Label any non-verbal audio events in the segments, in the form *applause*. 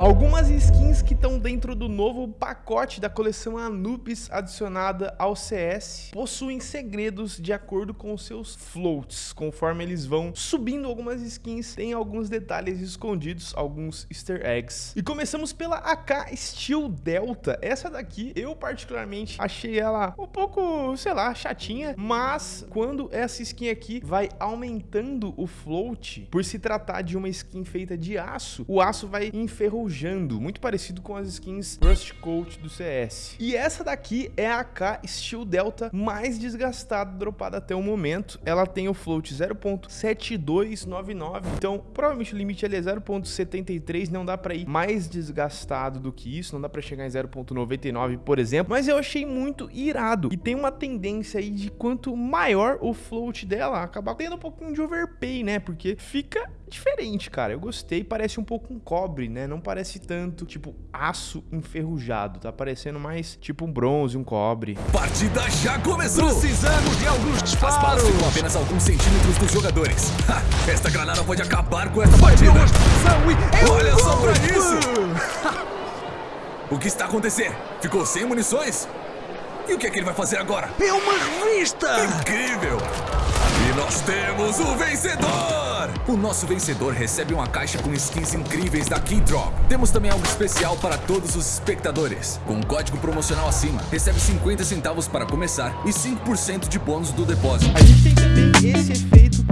Algumas skins que estão dentro do novo pacote da coleção Anubis adicionada ao CS possuem segredos de acordo com seus floats. Conforme eles vão subindo algumas skins, tem alguns detalhes escondidos, alguns easter eggs. E começamos pela AK Steel Delta. Essa daqui, eu particularmente achei ela um pouco, sei lá, chatinha, mas quando essa skin aqui vai aumentando o float, por se tratar de uma skin feita de aço, o aço vai enferrujando muito parecido com as skins Rust Coat do CS. E essa daqui é a AK Steel Delta mais desgastada dropada até o momento. Ela tem o float 0.7299, então provavelmente o limite ali é 0.73, não dá para ir mais desgastado do que isso, não dá para chegar em 0.99, por exemplo, mas eu achei muito irado. E tem uma tendência aí de quanto maior o float dela, acabar tendo um pouquinho de overpay, né? Porque fica diferente, cara. Eu gostei, parece um pouco um cobre, né? Não parece tanto, tipo, aço enferrujado. Tá parecendo mais tipo um bronze, um cobre. Partida já começou! Precisamos de alguns disparos! As balas ficam apenas alguns centímetros dos jogadores. Ha, esta granada pode acabar com esta partida. E... Olha só pra isso! *laughs* o que está acontecendo? Ficou sem munições? E o que é que ele vai fazer agora? É uma revista! Incrível! E nós temos o vencedor! O nosso vencedor recebe uma caixa com skins incríveis da Keydrop. Temos também algo especial para todos os espectadores. Com um código promocional acima, recebe 50 centavos para começar e 5% de bônus do depósito. A gente tem também esse efeito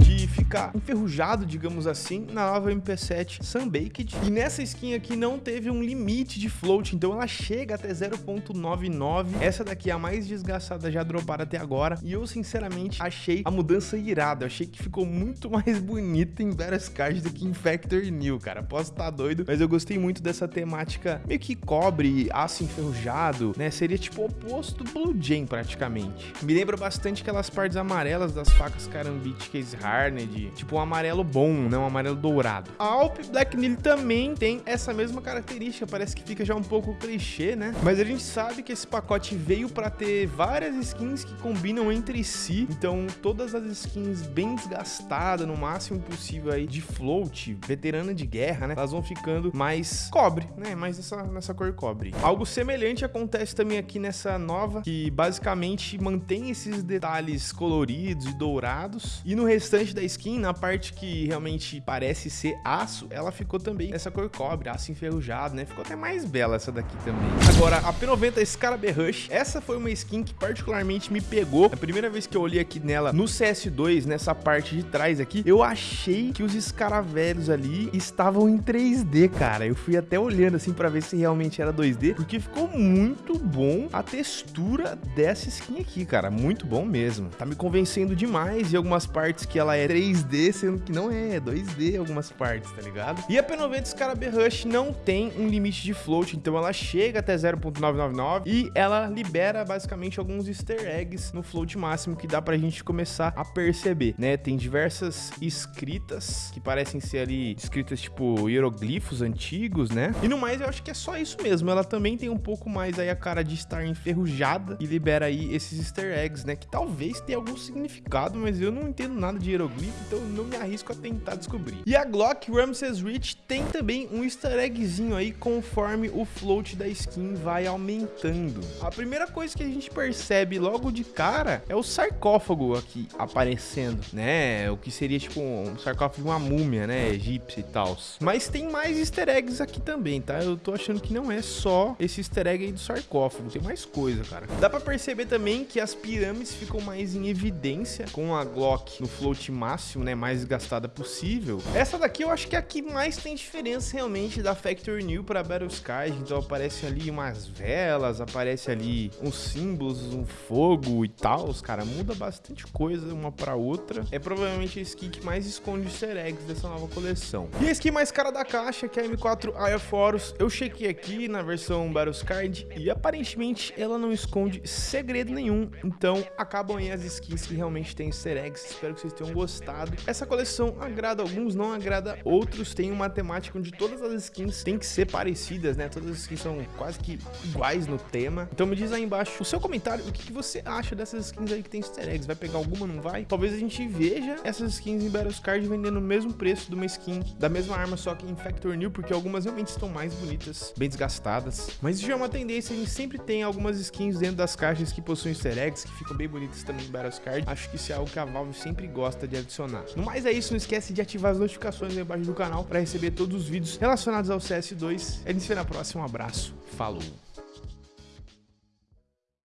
enferrujado, digamos assim, na nova MP7 Sunbaked. E nessa skin aqui não teve um limite de float, então ela chega até 0.99. Essa daqui é a mais desgastada já dropada até agora. E eu, sinceramente, achei a mudança irada. Eu achei que ficou muito mais bonita em Better Cards do que em Factory New, cara. Posso estar tá doido, mas eu gostei muito dessa temática meio que cobre, aço enferrujado, né? Seria tipo o oposto do Blue Jam, praticamente. Me lembra bastante aquelas partes amarelas das facas Karambit Case Harned, tipo um amarelo bom, não um amarelo dourado. A Alp Black Nil também tem essa mesma característica, parece que fica já um pouco clichê, né? Mas a gente sabe que esse pacote veio para ter várias skins que combinam entre si, então todas as skins bem desgastadas no máximo possível possível aí de float, veterana de guerra, né? Elas vão ficando mais cobre, né? Mais nessa, nessa cor cobre. Algo semelhante acontece também aqui nessa nova, que basicamente mantém esses detalhes coloridos e dourados. E no restante da skin, na parte que realmente parece ser aço, ela ficou também nessa cor cobre, aço enferrujado, né? Ficou até mais bela essa daqui também. Agora, a P90 Scarab Rush, essa foi uma skin que particularmente me pegou. A primeira vez que eu olhei aqui nela no CS2, nessa parte de trás aqui, eu achei que os escaravelhos ali estavam em 3D, cara. Eu fui até olhando assim para ver se realmente era 2D, porque ficou muito bom a textura dessa skin aqui, cara. Muito bom mesmo. Tá me convencendo demais em algumas partes que ela é 3D, sendo que não é, é 2D em algumas partes, tá ligado? E a P90 Scarab Rush não tem um limite de float, então ela chega até 0.999 e ela libera basicamente alguns easter eggs no float máximo que dá pra gente começar a perceber, né? Tem diversas escritas escritas, que parecem ser ali escritas tipo hieroglifos antigos, né? E no mais, eu acho que é só isso mesmo. Ela também tem um pouco mais aí a cara de estar enferrujada e libera aí esses easter eggs, né? Que talvez tenha algum significado, mas eu não entendo nada de hieroglifo, então não me arrisco a tentar descobrir. E a Glock Ramses Rich tem também um easter eggzinho aí conforme o float da skin vai aumentando. A primeira coisa que a gente percebe logo de cara é o sarcófago aqui aparecendo, né? O que seria tipo um sarcófago de uma múmia, né, egípcia e tal. Mas tem mais easter eggs aqui também, tá? Eu tô achando que não é só esse easter egg aí do sarcófago, tem mais coisa, cara. Dá pra perceber também que as pirâmides ficam mais em evidência com a Glock no float máximo, né, mais gastada possível. Essa daqui eu acho que é a que mais tem diferença realmente da Factory New pra Battle Skies, então aparece ali umas velas, aparece ali uns símbolos, um fogo e tal, cara, muda bastante coisa uma pra outra. É provavelmente a skin que mais esconde easter eggs dessa nova coleção. E a skin mais cara da caixa, que é a M4 Aya Forus, eu chequei aqui na versão Card e aparentemente ela não esconde segredo nenhum, então acabam aí as skins que realmente tem easter eggs. Espero que vocês tenham gostado. Gostado. Essa coleção agrada alguns, não agrada outros. Tem uma temática onde todas as skins têm que ser parecidas, né? Todas as skins são quase que iguais no tema. Então me diz aí embaixo o seu comentário, o que, que você acha dessas skins aí que tem easter eggs. Vai pegar alguma, não vai? Talvez a gente veja essas skins em Battles Card vendendo o mesmo preço de uma skin da mesma arma, só que em Factor New, porque algumas realmente estão mais bonitas, bem desgastadas. Mas isso já é uma tendência, a gente sempre tem algumas skins dentro das caixas que possuem easter eggs, que ficam bem bonitas também em Battles Card. Acho que isso é algo que a Valve sempre gosta de adicionar. No mais é isso, não esquece de ativar as notificações aí embaixo do canal para receber todos os vídeos relacionados ao CS2. A gente se vê na próxima, um abraço, falou!